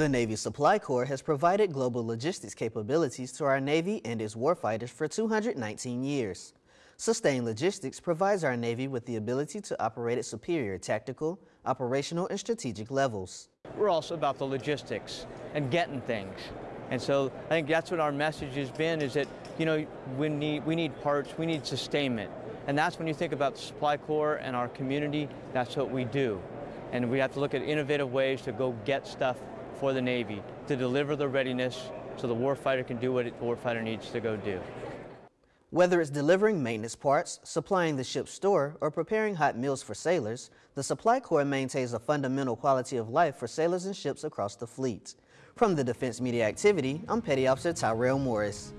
The Navy Supply Corps has provided global logistics capabilities to our Navy and its warfighters for 219 years. Sustained Logistics provides our Navy with the ability to operate at superior tactical, operational, and strategic levels. We're also about the logistics and getting things. And so I think that's what our message has been is that, you know, we need, we need parts, we need sustainment. And that's when you think about the Supply Corps and our community, that's what we do. And we have to look at innovative ways to go get stuff for the Navy to deliver the readiness so the warfighter can do what the warfighter needs to go do. Whether it's delivering maintenance parts, supplying the ship's store, or preparing hot meals for sailors, the Supply Corps maintains a fundamental quality of life for sailors and ships across the fleet. From the Defense Media Activity, I'm Petty Officer Tyrell Morris.